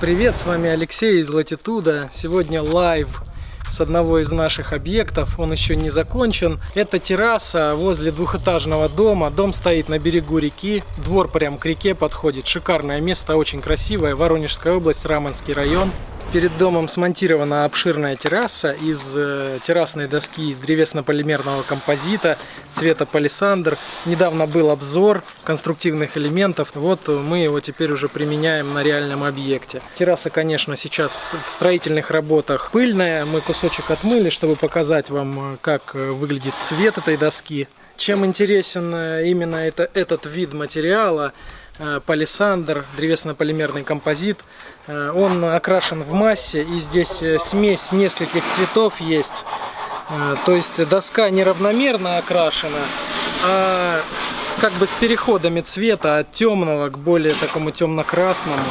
Привет, с вами Алексей из Latitude'а. Сегодня live с одного из наших объектов. Он еще не закончен. Это терраса возле двухэтажного дома. Дом стоит на берегу реки. Двор прям к реке подходит. Шикарное место, очень красивое. Воронежская область, Рамонский район. Перед домом смонтирована обширная терраса из э, террасной доски из древесно-полимерного композита цвета палисандр. Недавно был обзор конструктивных элементов. Вот мы его теперь уже применяем на реальном объекте. Терраса, конечно, сейчас в ст- в строительных работах пыльная. Мы кусочек отмыли, чтобы показать вам, э, как э, выглядит цвет этой доски. Чем интересен именно это, этот вид материала, палисандр, древесно-полимерный композит, Э, Он окрашен в массе, и здесь э, смесь нескольких цветов есть. Э, То есть доска неравномерно окрашена, а как бы с переходами цвета от темного к более такому темно-красному.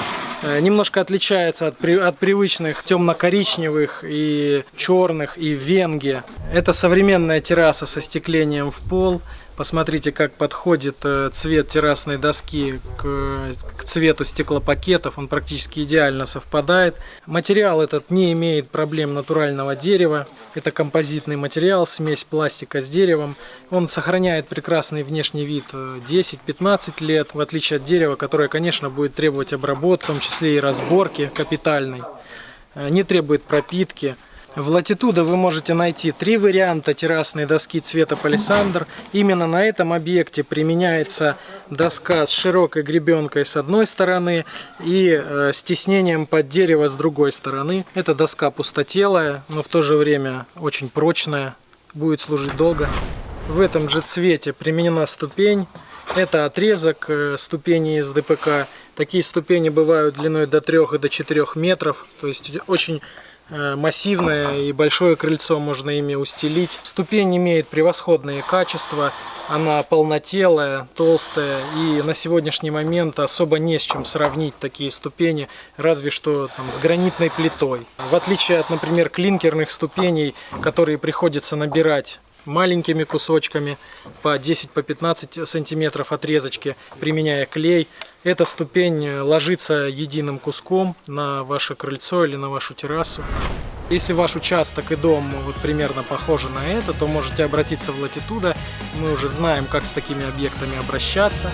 Э, Немножко отличается от, при- от привычных темно-коричневых и черных и венги. Это современная терраса со стеклением в пол. Посмотрите, как подходит э, цвет террасной доски к, к цвету стеклопакетов. Он практически идеально совпадает. Материал этот не имеет проблем натурального дерева. Это композитный материал, смесь пластика с деревом. Он сохраняет прекрасный внешний вид э, 10-15 лет, в отличие от дерева, которое, конечно, будет требовать обработки, в том числе и разборки капитальной. Э, Не требует пропитки. В Latitude вы можете найти три варианта террасной доски цвета палисандр. Именно на этом объекте применяется доска с широкой гребенкой с одной стороны и э, с тиснением под дерево с другой стороны. Эта доска пустотелая, но в то же время очень прочная, будет служить долго. В этом же цвете применена ступень. Это отрезок э, ступени из ДПК. Такие ступени бывают длиной до 3 и до 4 метров. То есть очень э, массивное и большое крыльцо можно ими устелить. Ступень имеет превосходные качества. Она полнотелая, толстая и на сегодняшний момент особо не с чем сравнить такие ступени, разве что там, с гранитной плитой. В отличие от, например, клинкерных ступеней, которые приходится набирать маленькими кусочками по 10 по 15 сантиметров отрезочки применяя клей эта ступень ложится единым куском на ваше крыльцо или на вашу террасу если ваш участок и дом вот примерно похожи на это, то можете обратиться в Латитуда. Мы уже знаем, как с такими объектами обращаться.